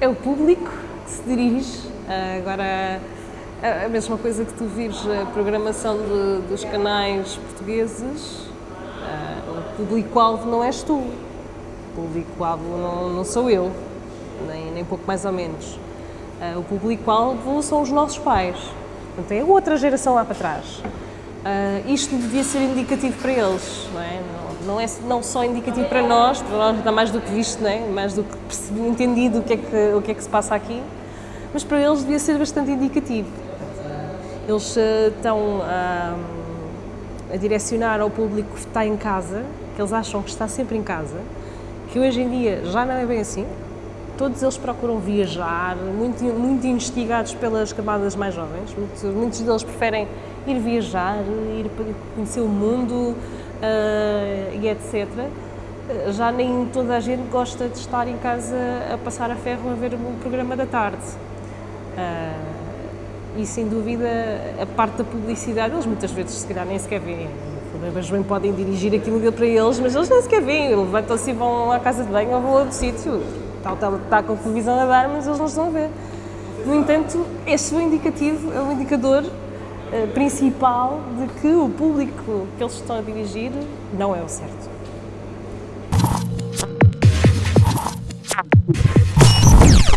é o público que se dirige. Uh, agora, a mesma coisa que tu vires a programação de, dos canais portugueses, uh, o público-alvo não és tu, o público-alvo não, não, sou eu, nem, nem pouco mais ou menos. Uh, o público-alvo são os nossos pais, portanto é outra geração lá para trás. Isto devia ser indicativo para eles, não é? Não, é não só indicativo para nós, para nós está mais do que visto, não é? mais do que percebi, entendido o que, é que, o que é que se passa aqui, mas para eles devia ser bastante indicativo. Eles uh, estão uh, a direcionar ao público que está em casa, que eles acham que está sempre em casa, que hoje em dia já não é bem assim. Todos eles procuram viajar, muito, muito instigados pelas camadas mais jovens. Muitos, muitos deles preferem ir viajar, ir conhecer o mundo uh, etc. Já nem toda a gente gosta de estar em casa a passar a ferro a ver o programa da tarde. Uh, e sem dúvida a parte da publicidade, eles muitas vezes se calhar nem sequer veem. Mas bem podem dirigir aquilo para eles, mas eles nem sequer veem. Levantam-se e vão à casa de banho ou vão a outro sítio. Está, está, está com a televisão a dar, mas eles não estão a ver. No entanto, este é o indicativo, é o indicador principal de que o público que eles estão a dirigir não é o certo.